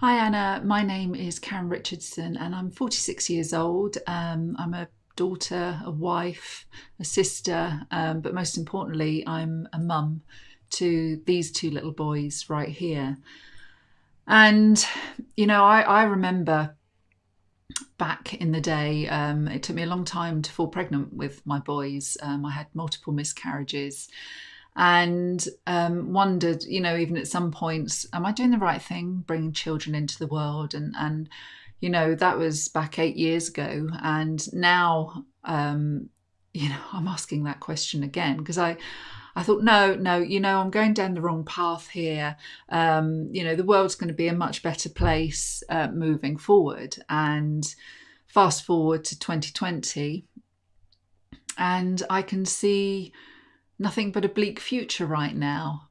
Hi Anna, my name is Karen Richardson and I'm 46 years old. Um, I'm a daughter, a wife, a sister, um, but most importantly, I'm a mum to these two little boys right here. And, you know, I, I remember back in the day, um, it took me a long time to fall pregnant with my boys. Um, I had multiple miscarriages and um, wondered, you know, even at some points, am I doing the right thing, bringing children into the world? And and you know, that was back eight years ago, and now, um, you know, I'm asking that question again because I. I thought, no, no, you know, I'm going down the wrong path here. Um, you know, the world's going to be a much better place uh, moving forward. And fast forward to 2020, and I can see nothing but a bleak future right now.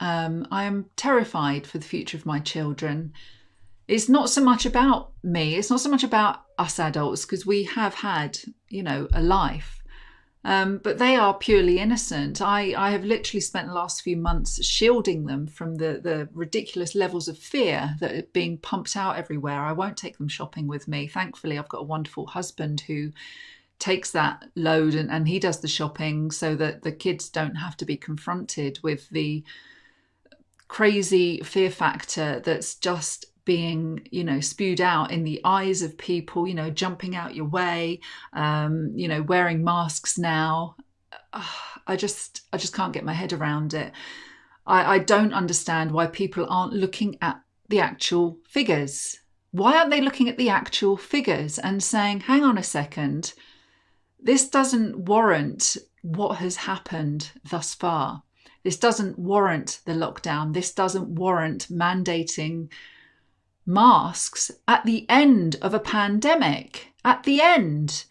Um, I am terrified for the future of my children. It's not so much about me, it's not so much about us adults, because we have had, you know, a life. Um, but they are purely innocent. I, I have literally spent the last few months shielding them from the, the ridiculous levels of fear that are being pumped out everywhere. I won't take them shopping with me. Thankfully, I've got a wonderful husband who takes that load and, and he does the shopping so that the kids don't have to be confronted with the crazy fear factor that's just being you know spewed out in the eyes of people you know jumping out your way um, you know wearing masks now. I just i just can't get my head around it. I, I don't understand why people aren't looking at the actual figures. Why aren't they looking at the actual figures and saying hang on a second this doesn't warrant what has happened thus far. This doesn't warrant the lockdown. This doesn't warrant mandating masks at the end of a pandemic. At the end.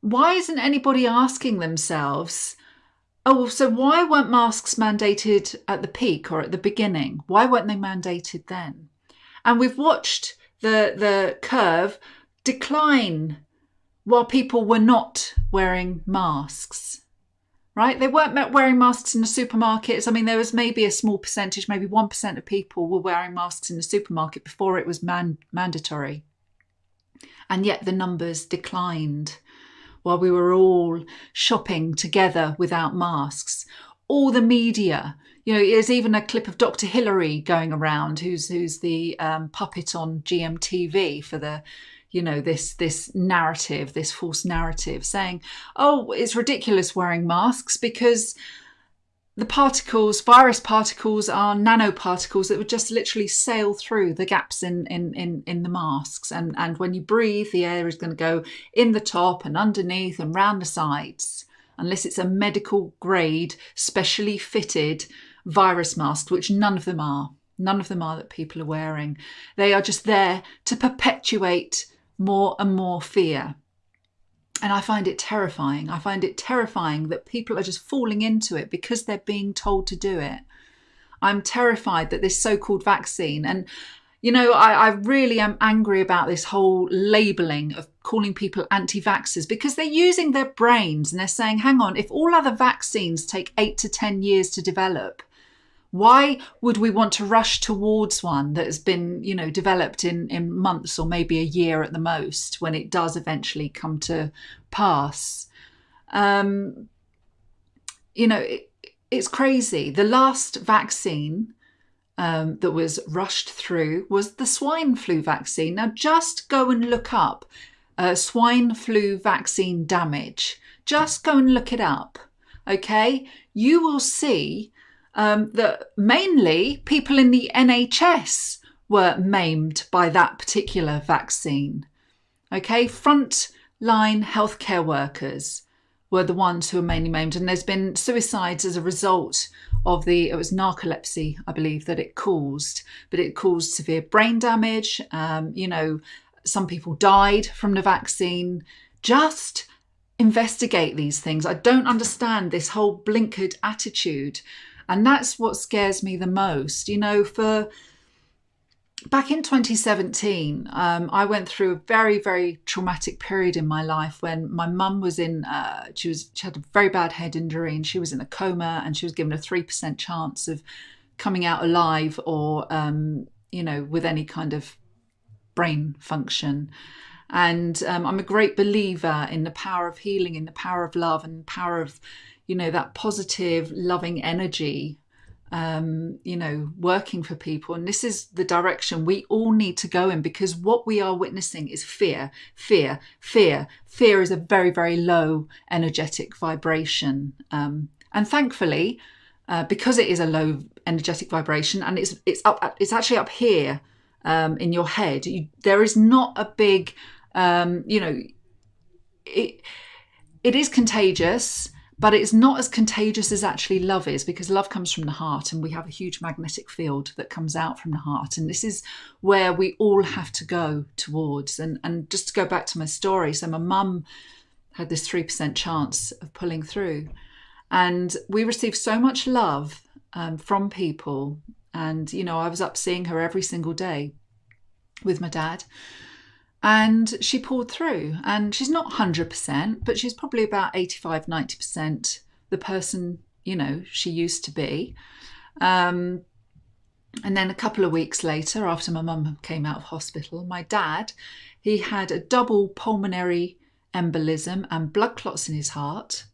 Why isn't anybody asking themselves, oh, so why weren't masks mandated at the peak or at the beginning? Why weren't they mandated then? And we've watched the, the curve decline while people were not wearing masks right? They weren't wearing masks in the supermarkets. I mean, there was maybe a small percentage, maybe 1% of people were wearing masks in the supermarket before it was man- mandatory. And yet the numbers declined while we were all shopping together without masks. All the media, you know, there's even a clip of Dr. Hilary going around, who's who's the um, puppet on GMTV for the you know this this narrative this false narrative saying oh it's ridiculous wearing masks because the particles virus particles are nanoparticles that would just literally sail through the gaps in in in, in the masks and and when you breathe the air is going to go in the top and underneath and round the sides unless it's a medical grade specially fitted virus mask which none of them are None of them are that people are wearing. They are just there to perpetuate more and more fear. And I find it terrifying. I find it terrifying that people are just falling into it because they're being told to do it. I'm terrified that this so called vaccine, and you know, I, I, really am angry about this whole labeling of calling people anti vaxxers because they're using their brains and they're saying, hang on, if all other vaccines take eight to 10 years to develop, why would we want to rush towards one that has been, you know, developed in, in months or maybe a year at the most when it does eventually come to pass? Um, you know, it, it's crazy. The last vaccine um, that was rushed through was the swine flu vaccine. Now, just go and look up uh, swine flu vaccine damage. Just go and look it up. Okay, you will see um, that mainly people in the NHS were maimed by that particular vaccine. Okay, frontline healthcare workers were the ones who were mainly maimed, and there's been suicides as a result of the it was narcolepsy, I believe, that it caused, but it caused severe brain damage. Um, you know, some people died from the vaccine. Just investigate these things. I don't understand this whole blinkered attitude and that's what scares me the most. You know, for back in 2017, um, I went through a very, very traumatic period in my life when my mum was in, uh, she was, she had a very bad head injury and she was in a coma and she was given a 3% chance of coming out alive or, um, you know, with any kind of brain function. And um, I'm a great believer in the power of healing, in the power of love, and the power of, you know, that positive, loving energy um, you know, working for people. And this is the direction we all need to go in because what we are witnessing is fear, fear, fear. Fear is a very, very low energetic vibration. Um, and thankfully, uh, because it is a low energetic vibration and it's it's up it's actually up here um, in your head. You, there is not a big, um, you know, it it is contagious but it's not as contagious as actually love is because love comes from the heart and we have a huge magnetic field that comes out from the heart. And this is where we all have to go towards. And and just to go back to my story so my mum had this 3% chance of pulling through. And we received so much love um, from people. And you know i was up seeing her every single day with my dad and she pulled through. And she's not 100% but she's probably about 85 90% the person you know she used to be. Um, and then a couple of weeks later after my mum came out of hospital my dad he had a double pulmonary embolism and blood clots in his heart.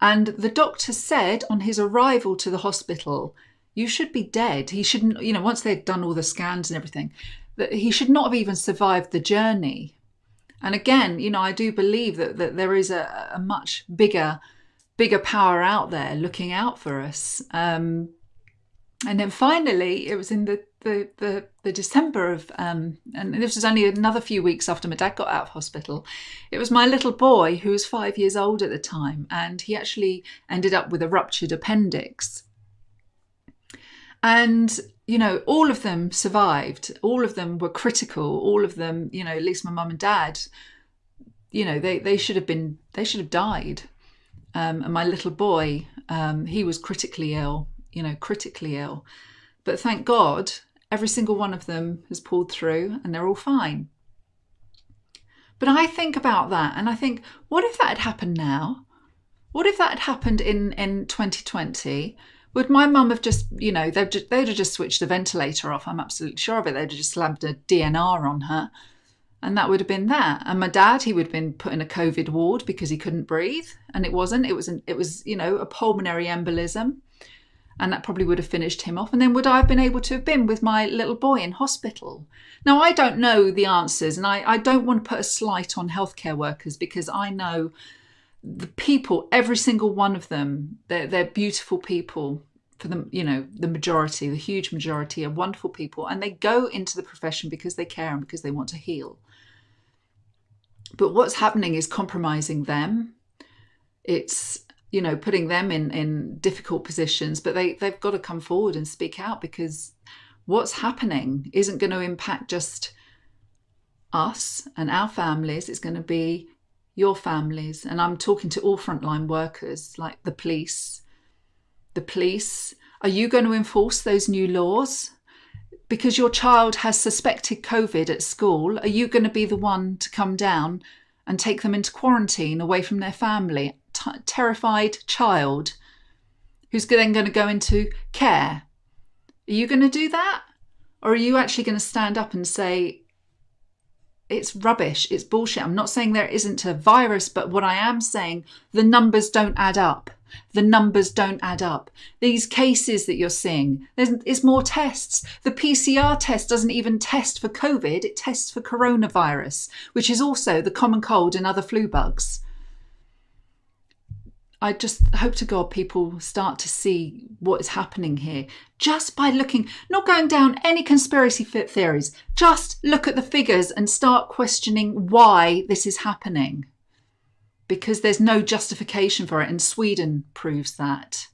And the doctor said on his arrival to the hospital you should be dead. He shouldn't you know once they'd done all the scans and everything that he should not have even survived the journey. And again, you know, I do believe that, that there is a, a much bigger, bigger power out there looking out for us. Um, and then finally, it was in the the the, the December of, um, and this was only another few weeks after my dad got out of hospital. It was my little boy who was five years old at the time, and he actually ended up with a ruptured appendix. And you know, all of them survived. All of them were critical. All of them, you know, at least my mum and dad, you know, they, they should have been, they should have died. Um, and my little boy, um, he was critically ill, you know, critically ill. But thank God, every single one of them has pulled through and they're all fine. But I think about that and I think, what if that had happened now? What if that had happened in, in 2020? Would my mum have just, you know, they'd, just, they'd have just switched the ventilator off. I'm absolutely sure of it. They'd have just slammed a DNR on her. And that would have been that. And my dad, he would have been put in a COVID ward because he couldn't breathe. And it wasn't. It was, an, it was, you know, a pulmonary embolism. And that probably would have finished him off. And then would I have been able to have been with my little boy in hospital? Now, I don't know the answers. And I, I don't want to put a slight on healthcare workers because I know the people, every single one of them, they're, they're beautiful people for them, you know, the majority, the huge majority are wonderful people and they go into the profession because they care and because they want to heal. But what's happening is compromising them. It's, you know, putting them in, in difficult positions, but they, they've got to come forward and speak out because what's happening isn't going to impact just us and our families. It's going to be your families, and I'm talking to all frontline workers like the police. The police, are you going to enforce those new laws? Because your child has suspected COVID at school, are you going to be the one to come down and take them into quarantine away from their family? T terrified child who's then going to go into care. Are you going to do that? Or are you actually going to stand up and say, it's rubbish. It's bullshit. I'm not saying there isn't a virus, but what I am saying, the numbers don't add up. The numbers don't add up. These cases that you're seeing, there's, there's more tests. The PCR test doesn't even test for COVID, it tests for coronavirus, which is also the common cold and other flu bugs. I just hope to God people start to see what is happening here just by looking, not going down any conspiracy theories, just look at the figures and start questioning why this is happening. Because there's no justification for it, and Sweden proves that.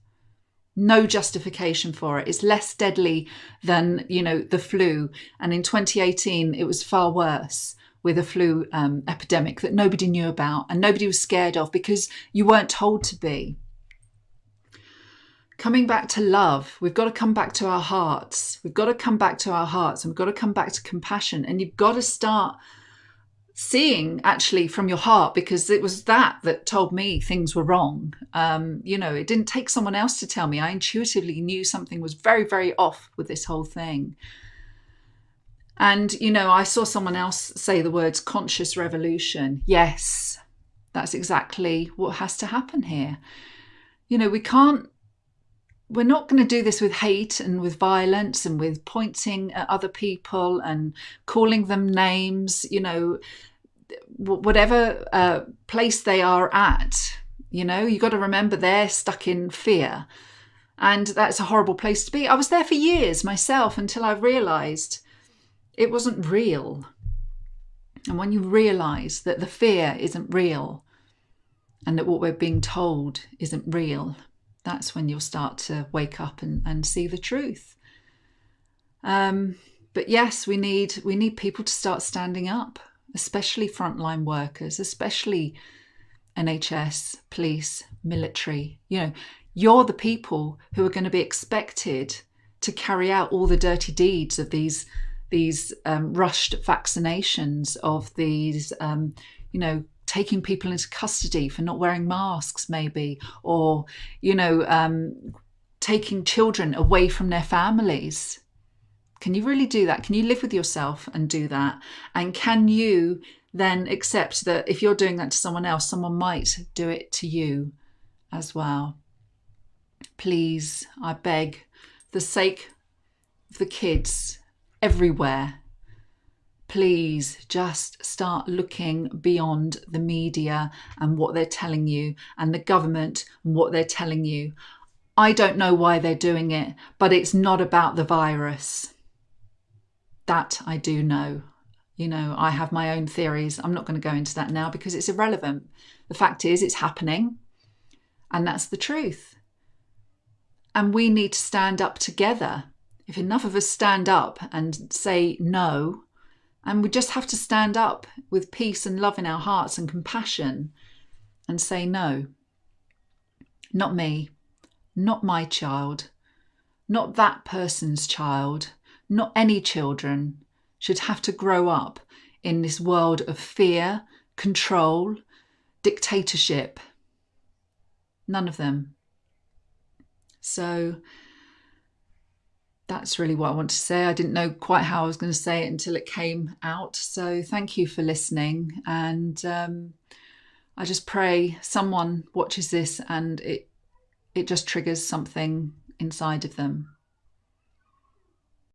No justification for it. It's less deadly than, you know, the flu. And in 2018, it was far worse with a flu um, epidemic that nobody knew about and nobody was scared of because you weren't told to be. Coming back to love, we've got to come back to our hearts. We've got to come back to our hearts and we've got to come back to compassion. And you've got to start seeing actually from your heart because it was that that told me things were wrong. Um, you know, it didn't take someone else to tell me. I intuitively knew something was very, very off with this whole thing. And, you know, I saw someone else say the words conscious revolution. Yes, that's exactly what has to happen here. You know, we can't, we're not going to do this with hate and with violence and with pointing at other people and calling them names, you know, whatever uh, place they are at. You know, you've got to remember they're stuck in fear. And that's a horrible place to be. I was there for years myself until I realized it wasn't real. And when you realize that the fear isn't real and that what we're being told isn't real, that's when you'll start to wake up and, and see the truth. Um, but yes, we need we need people to start standing up, especially frontline workers, especially NHS, police, military. You know, you're the people who are going to be expected to carry out all the dirty deeds of these these um, rushed vaccinations, of these, um, you know, taking people into custody for not wearing masks, maybe, or, you know, um, taking children away from their families. Can you really do that? Can you live with yourself and do that? And can you then accept that if you're doing that to someone else, someone might do it to you as well? Please, I beg, the sake of the kids everywhere. Please just start looking beyond the media and what they're telling you and the government and what they're telling you. I don't know why they're doing it, but it's not about the virus. That I do know. You know, I have my own theories. I'm not going to go into that now because it's irrelevant. The fact is, it's happening, and that's the truth. And we need to stand up together if enough of us stand up and say no, and we just have to stand up with peace and love in our hearts and compassion and say no. Not me, not my child, not that person's child, not any children should have to grow up in this world of fear, control, dictatorship. None of them. So, that's really what I want to say. I didn't know quite how I was going to say it until it came out. So thank you for listening. And um, I just pray someone watches this and it it just triggers something inside of them.